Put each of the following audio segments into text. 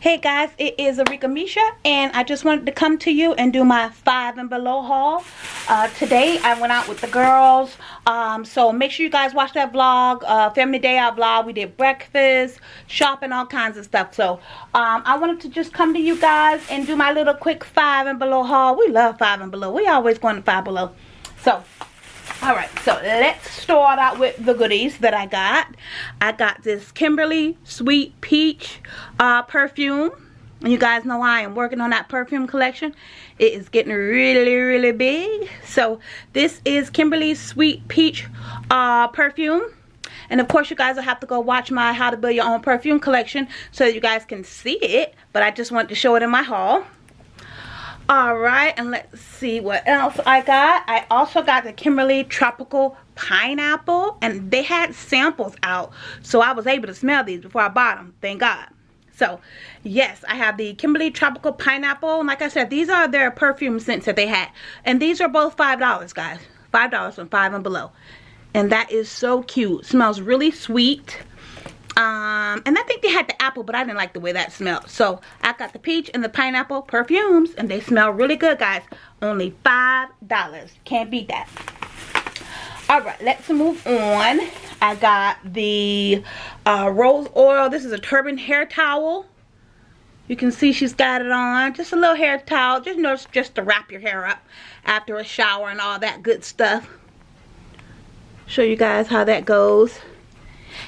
Hey guys, it is Arika Misha and I just wanted to come to you and do my five and below haul. Uh, today I went out with the girls, um, so make sure you guys watch that vlog, uh, Family Day Out vlog. We did breakfast, shopping, all kinds of stuff. So um, I wanted to just come to you guys and do my little quick five and below haul. We love five and below. We always going to five below. So all right so let's start out with the goodies that i got. I got this kimberly sweet peach uh, perfume. And you guys know i am working on that perfume collection. It is getting really really big. So this is kimberly sweet peach uh, perfume. And of course you guys will have to go watch my how to build your own perfume collection so that you guys can see it. But i just wanted to show it in my haul all right and let's see what else i got. I also got the kimberly tropical pineapple and they had samples out so i was able to smell these before i bought them thank god. So yes i have the kimberly tropical pineapple. And like i said these are their perfume scents that they had and these are both five dollars guys. Five dollars from five and below. And that is so cute. Smells really sweet um, and I think they had the apple, but I didn't like the way that smelled. So I got the peach and the pineapple perfumes, and they smell really good, guys. Only $5. Can't beat that. Alright, let's move on. I got the uh, rose oil. This is a turban hair towel. You can see she's got it on. Just a little hair towel. Just, you know, just to wrap your hair up after a shower and all that good stuff. Show you guys how that goes.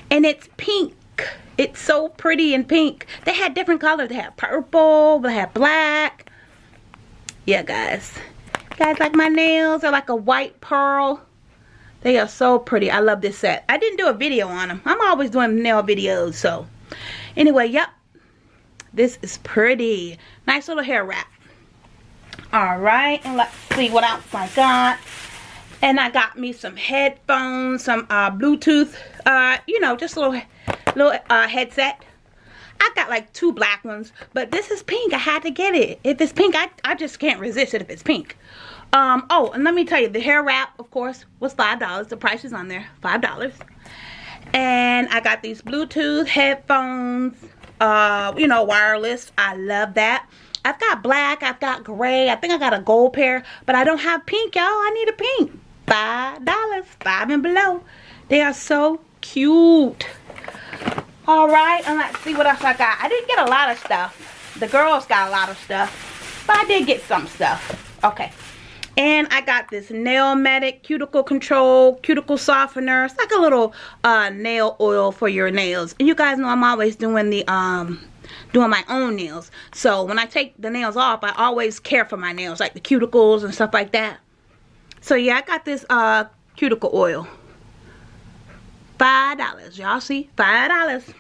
And it's pink it's so pretty and pink. They had different colors. They had purple, they had black. Yeah, guys. Guys, like my nails are like a white pearl. They are so pretty. I love this set. I didn't do a video on them. I'm always doing nail videos, so. Anyway, yep. This is pretty. Nice little hair wrap. Alright, and let's see what else I got. And I got me some headphones, some uh, Bluetooth, uh, you know, just a little little uh, headset. I got like two black ones, but this is pink. I had to get it. If it's pink, I, I just can't resist it if it's pink. Um, oh, and let me tell you, the hair wrap, of course, was $5. The price is on there, $5. And I got these Bluetooth headphones, uh, you know, wireless. I love that. I've got black, I've got gray, I think I got a gold pair, but I don't have pink, y'all. I need a pink. $5, 5 and below. They are so cute all right and let's see what else i got i didn't get a lot of stuff the girls got a lot of stuff but i did get some stuff okay and I got this Nail Medic Cuticle Control Cuticle Softener. It's like a little uh, nail oil for your nails. And you guys know I'm always doing the um, doing my own nails. So when I take the nails off, I always care for my nails, like the cuticles and stuff like that. So yeah, I got this uh, cuticle oil. $5, y'all see? $5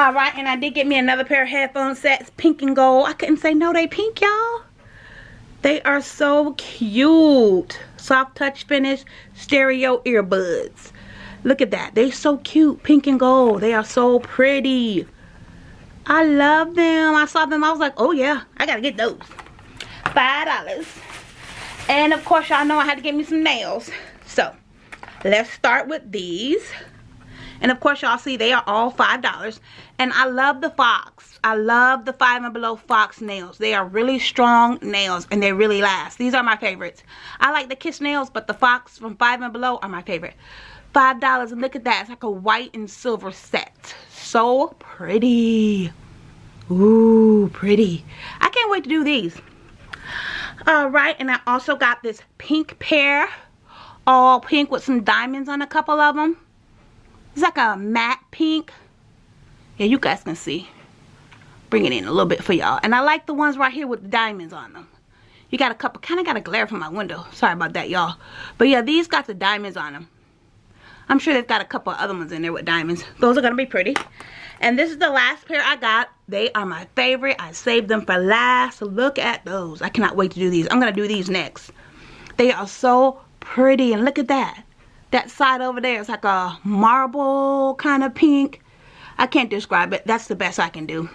all right and i did get me another pair of headphone sets pink and gold. I couldn't say no they pink y'all. They are so cute. Soft touch finish stereo earbuds. Look at that they so cute pink and gold. They are so pretty. I love them. I saw them i was like oh yeah i gotta get those. Five dollars. And of course y'all know i had to get me some nails. So let's start with these and of course y'all see they are all five dollars. And i love the fox. I love the five and below fox nails. They are really strong nails and they really last. These are my favorites. I like the kiss nails but the fox from five and below are my favorite. Five dollars and look at that. It's like a white and silver set. So pretty. Ooh, pretty. I can't wait to do these. All right and i also got this pink pair all pink with some diamonds on a couple of them. It's like a matte pink. Yeah, you guys can see. Bring it in a little bit for y'all. And I like the ones right here with the diamonds on them. You got a couple, kind of got a glare from my window. Sorry about that, y'all. But yeah, these got the diamonds on them. I'm sure they've got a couple other ones in there with diamonds. Those are going to be pretty. And this is the last pair I got. They are my favorite. I saved them for last. Look at those. I cannot wait to do these. I'm going to do these next. They are so pretty and look at that that side over there is like a marble kind of pink I can't describe it that's the best I can do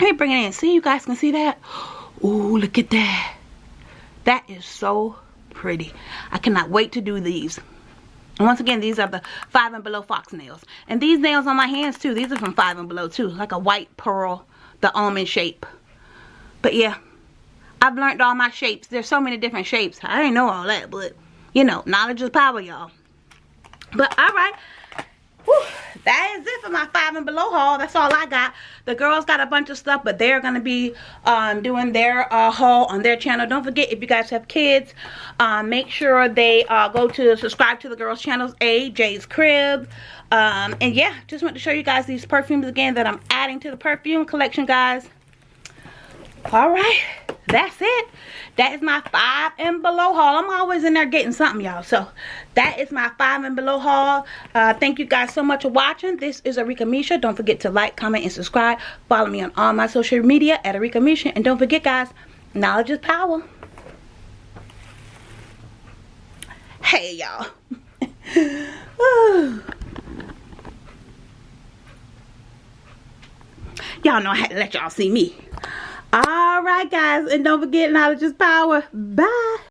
let me bring it in see you guys can see that Ooh, look at that that is so pretty I cannot wait to do these once again, these are the five and below fox nails. And these nails on my hands too, these are from five and below too. Like a white pearl, the almond shape. But yeah, I've learned all my shapes. There's so many different shapes. I didn't know all that, but you know, knowledge is power, y'all. But all right. Whew, that is it for my five and below haul. That's all I got. The girls got a bunch of stuff, but they're to be um, doing their uh, haul on their channel. Don't forget, if you guys have kids, um, make sure they uh, go to subscribe to the girls' channels, A, Jay's Crib. Um, and yeah, just want to show you guys these perfumes again that I'm adding to the perfume collection, guys. All right that's it. That is my five and below haul. I'm always in there getting something y'all. So that is my five and below haul. Uh, thank you guys so much for watching. This is arika misha. Don't forget to like comment and subscribe. Follow me on all my social media at arika misha. And don't forget guys knowledge is power. Hey y'all. Y'all know i had to let y'all see me all right guys and don't forget knowledge is power. Bye